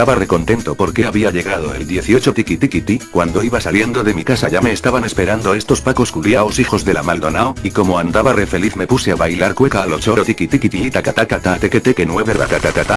estaba recontento porque había llegado el 18 tiki tiki ti, cuando iba saliendo de mi casa ya me estaban esperando estos pacos culiaos hijos de la Maldonao, y como andaba re feliz me puse a bailar cueca a los choro tiki tiki ti y taca taca ta teque teque nueve ratatatata.